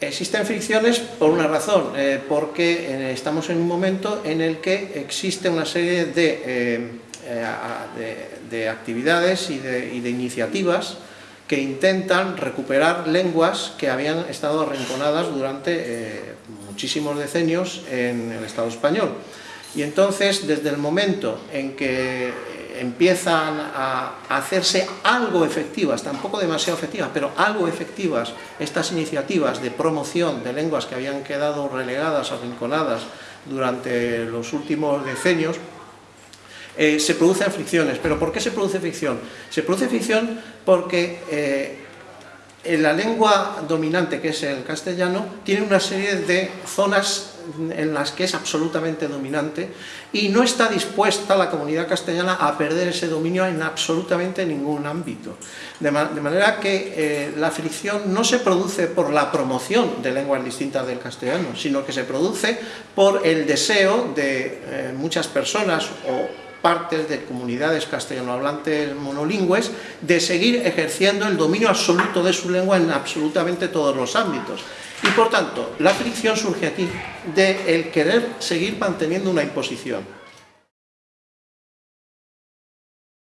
Existen fricciones por una razón, eh, porque eh, estamos en un momento en el que existe una serie de, eh, de, de actividades y de, y de, iniciativas que intentan recuperar lenguas que habían estado arrinconadas durante muchísimos decenios en el Estado español. Y entonces, desde el momento en que empiezan a hacerse algo efectivas, tampoco demasiado efectivas, pero algo efectivas estas iniciativas de promoción de lenguas que habían quedado relegadas, arrinconadas durante los últimos decenios, eh, se producen fricciones. ¿Pero por qué se produce fricción? Se produce fricción porque eh, en la lengua dominante, que es el castellano, tiene una serie de zonas en las que es absolutamente dominante y no está dispuesta la comunidad castellana a perder ese dominio en absolutamente ningún ámbito. De, manera que eh, la fricción no se produce por la promoción de lenguas distintas del castellano, sino que se produce por el deseo de eh, muchas personas o partes de comunidades castellanohablantes monolingües de seguir ejerciendo el dominio absoluto de su lengua en absolutamente todos los ámbitos. Y por tanto, la fricción surge aquí de el querer seguir manteniendo una imposición.